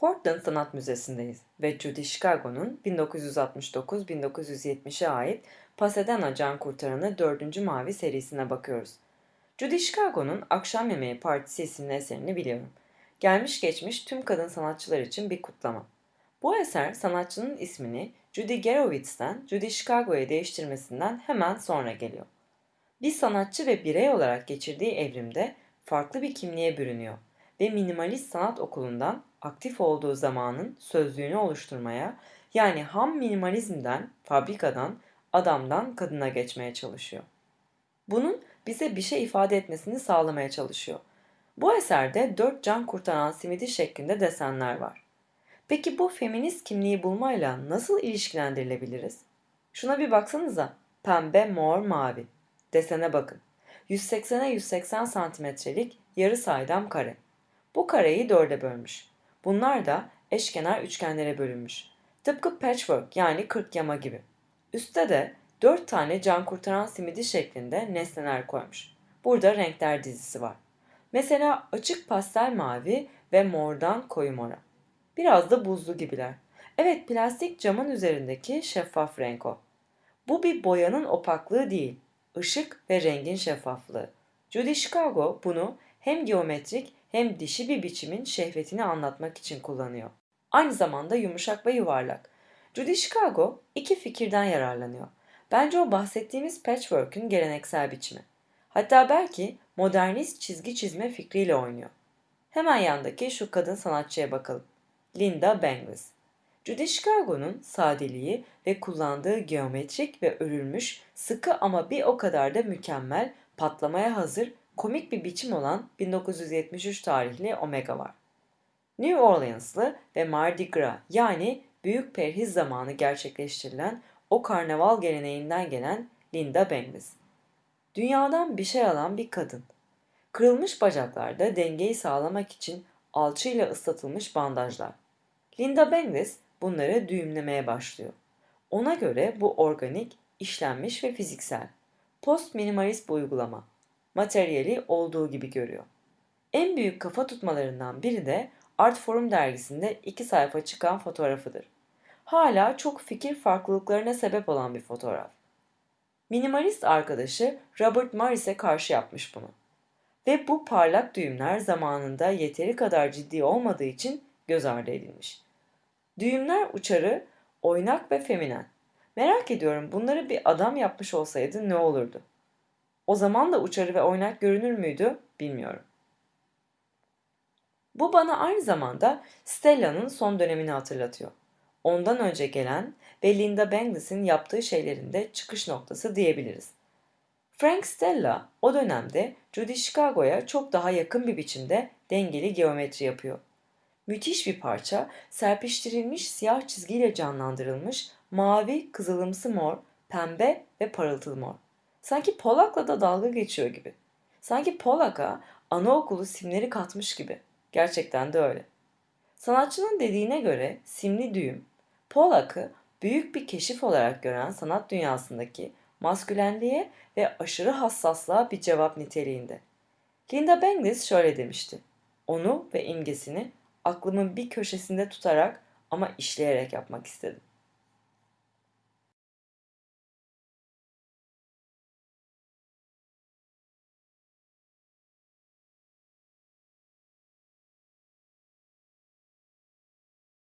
Portland Sanat Müzesi'ndeyiz ve Judy Chicago'nun 1969-1970'e ait Pasadena Can Kurtaranı 4. Mavi serisine bakıyoruz. Judy Chicago'nun Akşam Yemeği Partisi isimli eserini biliyorum. Gelmiş geçmiş tüm kadın sanatçılar için bir kutlama. Bu eser sanatçının ismini Judy Gerowitz'ten Judy Chicago'ya değiştirmesinden hemen sonra geliyor. Bir sanatçı ve birey olarak geçirdiği evrimde farklı bir kimliğe bürünüyor ve minimalist sanat okulundan aktif olduğu zamanın sözlüğünü oluşturmaya yani ham minimalizmden, fabrikadan, adamdan kadına geçmeye çalışıyor. Bunun bize bir şey ifade etmesini sağlamaya çalışıyor. Bu eserde dört can kurtaran simidi şeklinde desenler var. Peki bu feminist kimliği bulmayla nasıl ilişkilendirilebiliriz? Şuna bir baksanıza. Pembe, mor, mavi. Desene bakın. 180'e 180 santimetrelik yarı saydam kare. Bu kareyi dörde bölmüş. Bunlar da eşkenar üçgenlere bölünmüş. Tıpkı patchwork yani kırk yama gibi. Üste de dört tane can kurtaran simidi şeklinde nesneler koymuş. Burada renkler dizisi var. Mesela açık pastel mavi ve mordan koyu mora. Biraz da buzlu gibiler. Evet plastik camın üzerindeki şeffaf renk o. Bu bir boyanın opaklığı değil, ışık ve rengin şeffaflığı. Judy Chicago bunu hem geometrik hem dişi bir biçimin şehvetini anlatmak için kullanıyor. Aynı zamanda yumuşak ve yuvarlak. Judy Chicago iki fikirden yararlanıyor. Bence o bahsettiğimiz patchwork'ün geleneksel biçimi. Hatta belki modernist çizgi çizme fikriyle oynuyor. Hemen yandaki şu kadın sanatçıya bakalım. Linda Benglis. Judy Chicago'nun sadeliği ve kullandığı geometrik ve örülmüş, sıkı ama bir o kadar da mükemmel, patlamaya hazır, komik bir biçim olan 1973 tarihli Omega var. New Orleans'lı ve Mardi Gras yani Büyük Perhiz zamanı gerçekleştirilen o karnaval geleneğinden gelen Linda Benglis. Dünyadan bir şey alan bir kadın. Kırılmış bacaklarda dengeyi sağlamak için alçıyla ıslatılmış bandajlar. Linda Benglis bunları düğümlemeye başlıyor. Ona göre bu organik, işlenmiş ve fiziksel. Post minimalist bir uygulama. Materyali olduğu gibi görüyor. En büyük kafa tutmalarından biri de Art Forum dergisinde iki sayfa çıkan fotoğrafıdır. Hala çok fikir farklılıklarına sebep olan bir fotoğraf. Minimalist arkadaşı Robert Morris'e karşı yapmış bunu. Ve bu parlak düğümler zamanında yeteri kadar ciddi olmadığı için göz ardı edilmiş. Düğümler uçarı, oynak ve feminen. Merak ediyorum bunları bir adam yapmış olsaydı ne olurdu? O zaman da uçarı ve oynak görünür müydü bilmiyorum. Bu bana aynı zamanda Stella'nın son dönemini hatırlatıyor. Ondan önce gelen ve Linda Benglis'in yaptığı şeylerin de çıkış noktası diyebiliriz. Frank Stella o dönemde Judy Chicago'ya çok daha yakın bir biçimde dengeli geometri yapıyor. Müthiş bir parça, serpiştirilmiş siyah çizgiyle canlandırılmış mavi, kızılımsı mor, pembe ve parıltılı mor. Sanki Polak'la da dalga geçiyor gibi. Sanki Polak'a anaokulu simleri katmış gibi. Gerçekten de öyle. Sanatçının dediğine göre simli düğüm, Polak'ı büyük bir keşif olarak gören sanat dünyasındaki maskülenliğe ve aşırı hassaslığa bir cevap niteliğinde. Linda Benglis şöyle demişti. Onu ve imgesini aklımın bir köşesinde tutarak ama işleyerek yapmak istedim.